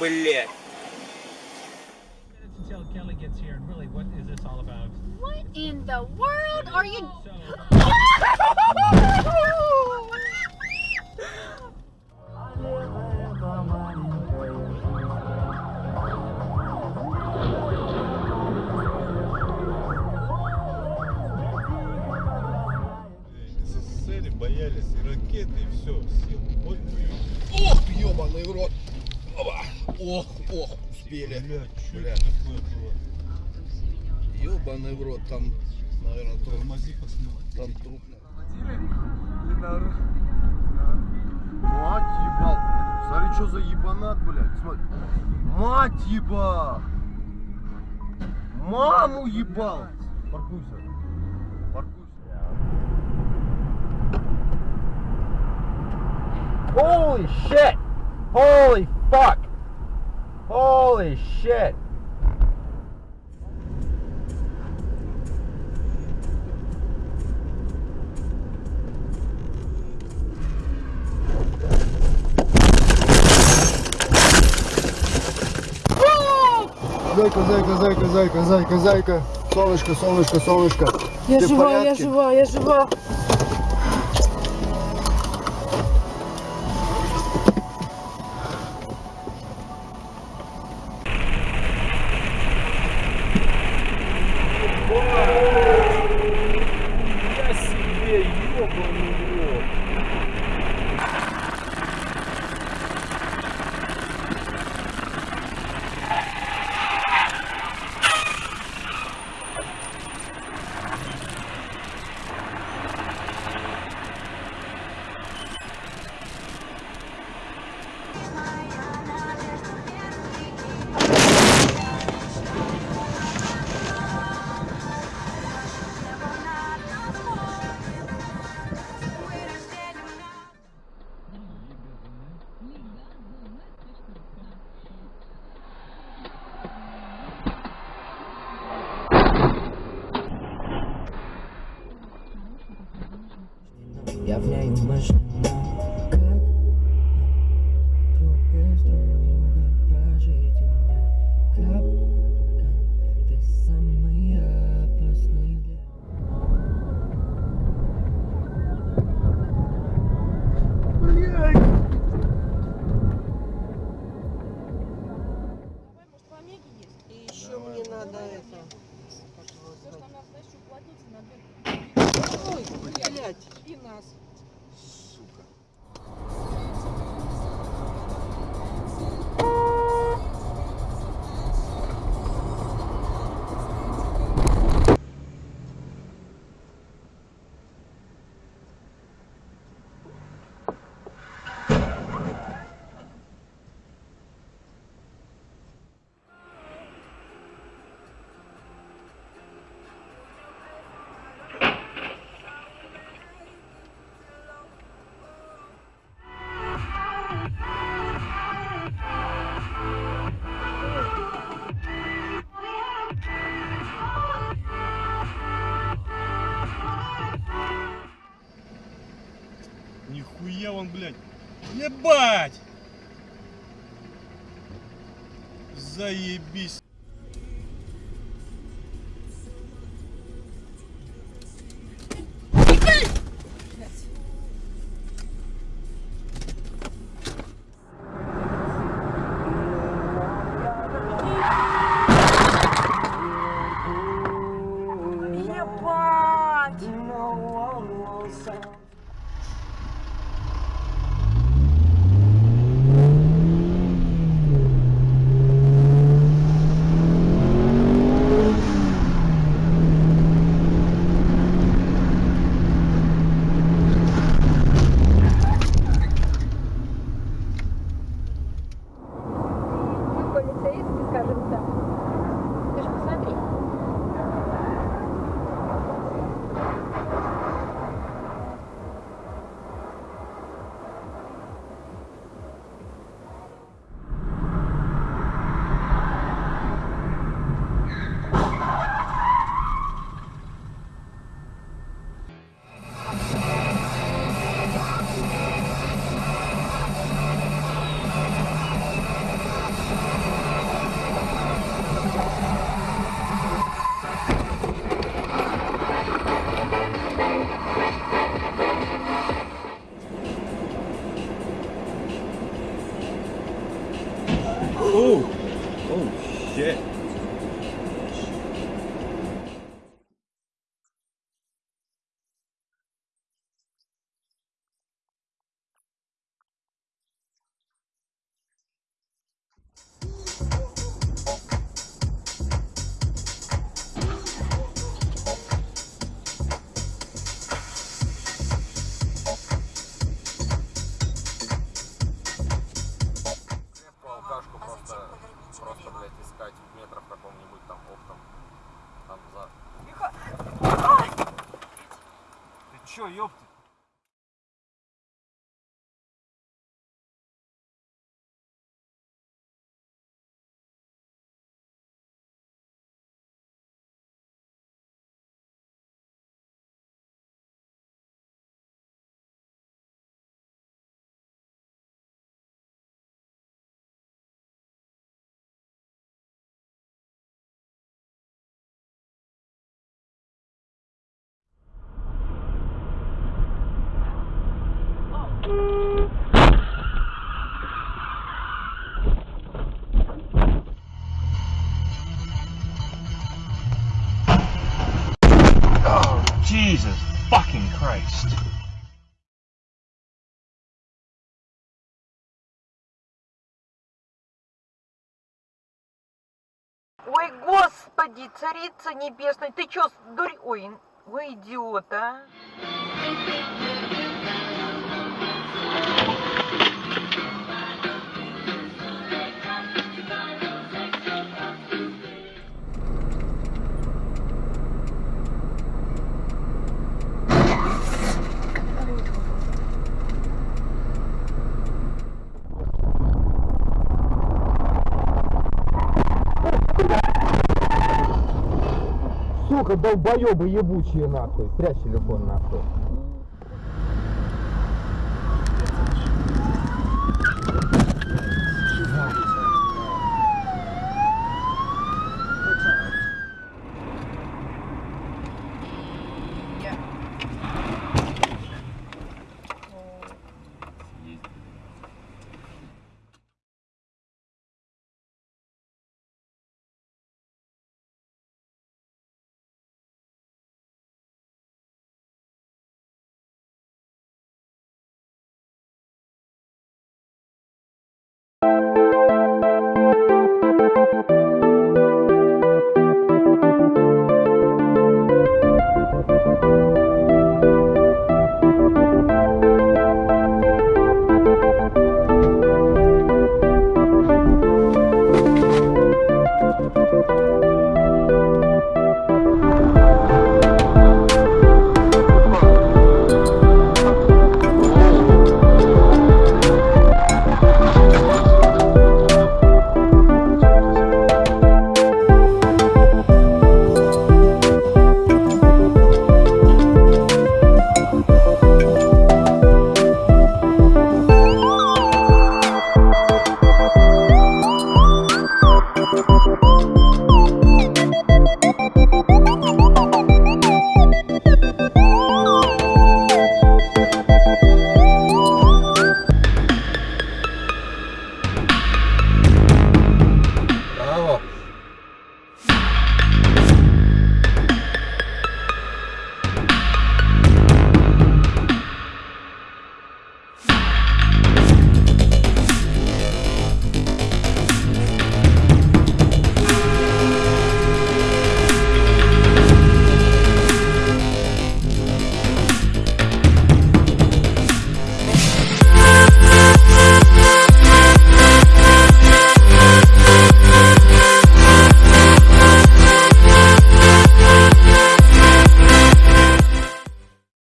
Блядь. what in the world are you? Боялись и ракеты, и все. Все. Вот блин. Ох, ебаный в рот. Опа. Ох, ох, успели. Бля, что Бля. это такое было? Ебаный в рот, там, наверное, труп. Тормози, посмотри. Там труп. Мать ебал. Смотри, что за ебанат, блядь. Смотри. Мать еба. Маму ебал. Паркуйся. Паркуйся. Holy shit! Holy fuck! Holy shit! Зайка, зайка, зайка, зайка, зайка, зайка. Солнышко, солнышко, солнышко. Я Ты жива, я жива, я жива. Я Нихуя он, блядь. Ебать! Заебись. Oh, oh shit. Ты Ой, господи, царица небесная, ты чё, дури... Ой, вы идиот, а? Сука, долбоебы ебучие нахуй. Прячь телефон нахуй.